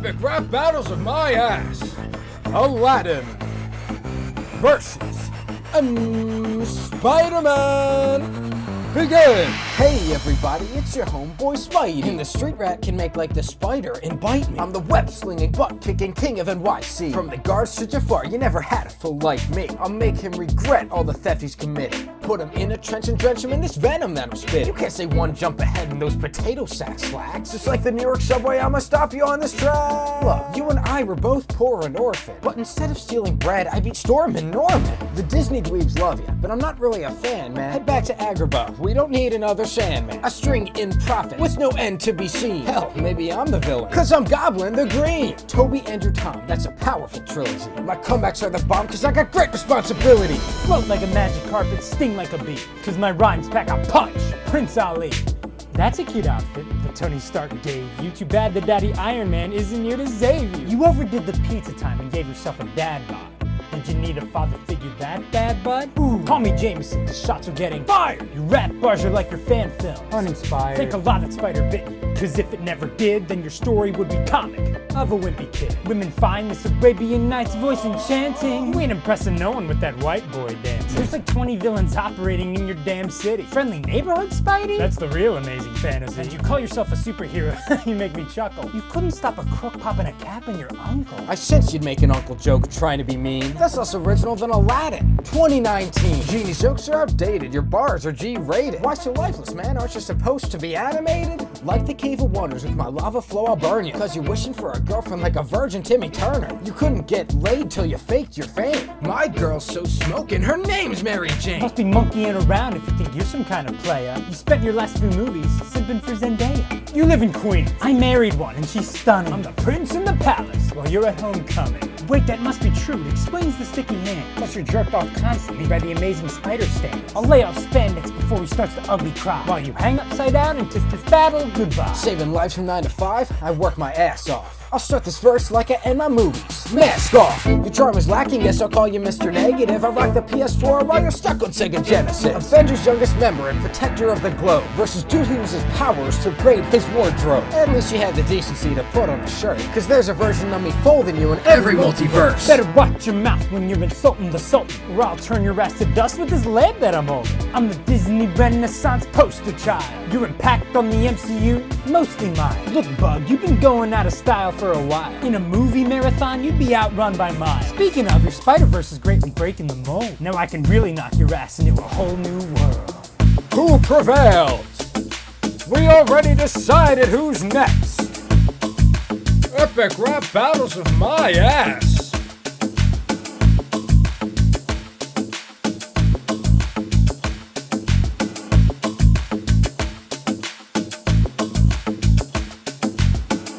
Epic rap battles of my ass. Aladdin versus um, Spider-Man. Begin! Hey everybody, it's your homeboy Spidey. And the street rat can make like the spider and bite me. I'm the web-slinging, butt-kicking king of NYC. From the guards to Jafar, you never had a fool like me. I'll make him regret all the theft he's committed. Put him in a trench and drench him in this venom that I'm spitting. You can't say one jump ahead in those potato sack slacks. Just like the New York subway, I'ma stop you on this track. Look, you and I were both poor and orphan. But instead of stealing bread, I beat Storm and Norman. The Disney dweebs love you, but I'm not really a fan, man. Head back to Agrabah. We don't need another Sandman. A string in profit with no end to be seen. Hell, maybe I'm the villain. Cause I'm Goblin the Green. Tobey, Andrew, Tom. That's a powerful trilogy. My comebacks are the bomb cause I got great responsibility. Float like a magic carpet, sting like a bee. Cause my rhymes pack a punch, Prince Ali. That's a cute outfit that Tony Stark gave you. Too bad the daddy Iron Man isn't here to save you. You overdid the pizza time and gave yourself a dad bod. Did you need a father figure that bad, bud? Ooh, call me Jameson, the shots are getting fired! You rap bars are like your fan films. Uninspired. Think a lot that spider bit you. Cause if it never did, then your story would be comic of a wimpy kid. Women find this Arabian Nights voice enchanting. You ain't impressing no one with that white boy dance. There's like 20 villains operating in your damn city. Friendly neighborhood, Spidey? That's the real amazing fantasy. And you call yourself a superhero, you make me chuckle. You couldn't stop a crook popping a cap in your uncle. I sensed you'd make an uncle joke trying to be mean. That's less original than Aladdin. 2019. Genie's jokes are outdated. Your bars are G-rated. Why so lifeless, man? Aren't you supposed to be animated? Like the Cave of Wonders with my lava flow, I'll burn you. Cause you're wishing for a girlfriend like a virgin Timmy Turner. You couldn't get laid till you faked your fame. My girl's so smoking, her name's Mary Jane. Must be monkeying around if you think you're some kind of player. You spent your last few movies simping for Zendaya. You live in Queens. I married one and she's stunning. I'm the prince in the palace while you're at homecoming. Wait, that must be true. It explains the sticky hand. Plus you're jerked off constantly by the amazing spider stand. I'll lay off spandex before he starts to ugly cry. While you hang upside down and kiss this battle goodbye. Saving lives from 9 to 5, I work my ass off. I'll start this verse like I end my movies. Mask off! Your charm is lacking, yes I'll call you Mr. Negative. I rock the PS4 while you're stuck on Sega Genesis. Avengers youngest member and protector of the globe versus dude who uses powers to upgrade his wardrobe. At least you had the decency to put on a shirt, cause there's a version of me folding you in every multiverse. Better watch your mouth when you're insulting the Sultan, or I'll turn your ass to dust with this lamp that I'm holding. I'm the Disney Renaissance poster child. Your impact on the MCU, mostly mine. Look, Bug, you've been going out of style for a while. In a movie marathon, you'd be outrun by miles. Speaking of, your Spider-Verse is greatly breaking the mold. Now I can really knock your ass into a whole new world. Who prevailed? We already decided who's next. Epic rap battles of my ass.